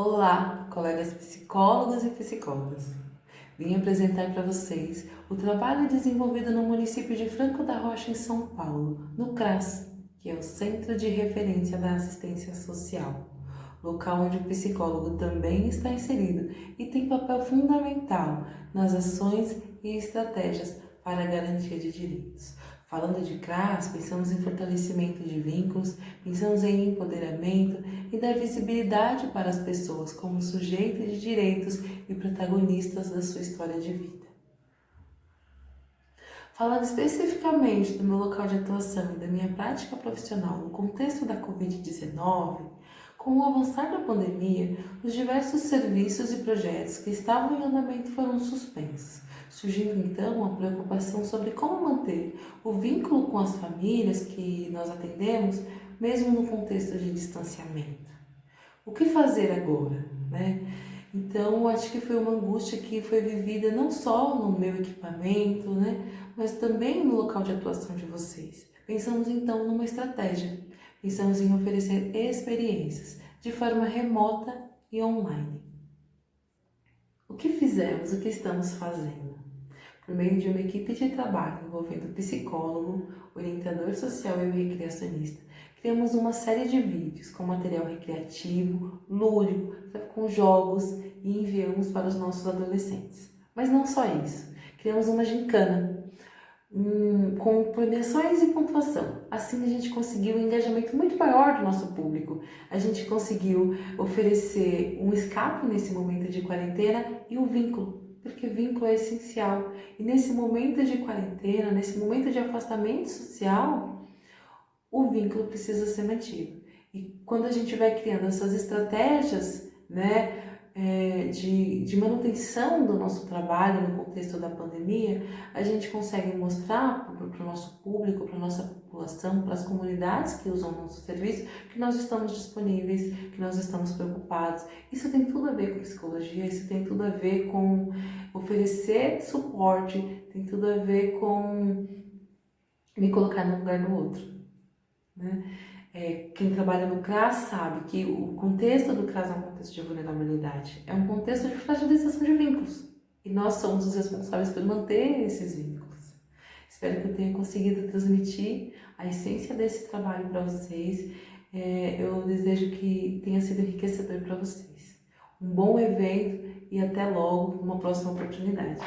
Olá, colegas psicólogos e psicólogas. Vim apresentar para vocês o trabalho desenvolvido no município de Franco da Rocha, em São Paulo, no CRAS, que é o Centro de Referência da Assistência Social, local onde o psicólogo também está inserido e tem papel fundamental nas ações e estratégias para a garantia de direitos. Falando de CRAS, pensamos em fortalecimento de vínculos, pensamos em empoderamento e dar visibilidade para as pessoas como sujeitos de direitos e protagonistas da sua história de vida. Falando especificamente do meu local de atuação e da minha prática profissional no contexto da Covid-19, com o avançar da pandemia, os diversos serviços e projetos que estavam em andamento foram suspensos surgindo então a preocupação sobre como manter o vínculo com as famílias que nós atendemos, mesmo no contexto de distanciamento. O que fazer agora? Né? Então, acho que foi uma angústia que foi vivida não só no meu equipamento, né, mas também no local de atuação de vocês. Pensamos então numa estratégia. Pensamos em oferecer experiências de forma remota e online. Que fizemos? O que estamos fazendo? por meio de uma equipe de trabalho envolvendo psicólogo, orientador social e recreacionista, criamos uma série de vídeos com material recreativo, lúdico, com jogos e enviamos para os nossos adolescentes. Mas não só isso, criamos uma gincana um, com premiações e pontuação. Assim a gente conseguiu um engajamento muito maior do nosso público. A gente conseguiu oferecer um escape nesse momento de quarentena e o um vínculo porque vínculo é essencial. E nesse momento de quarentena, nesse momento de afastamento social, o vínculo precisa ser mantido. E quando a gente vai criando essas estratégias, né, é, de, de manutenção do nosso trabalho no contexto da pandemia, a gente consegue mostrar para o nosso público, para a nossa população, para as comunidades que usam o nosso serviço, que nós estamos disponíveis, que nós estamos preocupados. Isso tem tudo a ver com psicologia, isso tem tudo a ver com oferecer suporte, tem tudo a ver com me colocar no lugar do outro. Né? É, quem trabalha no CRAS sabe que o contexto do CRAS é um contexto de vulnerabilidade, é um contexto de fragilização de vínculos. E nós somos os responsáveis por manter esses vínculos. Espero que eu tenha conseguido transmitir a essência desse trabalho para vocês. É, eu desejo que tenha sido enriquecedor para vocês. Um bom evento e até logo, numa próxima oportunidade.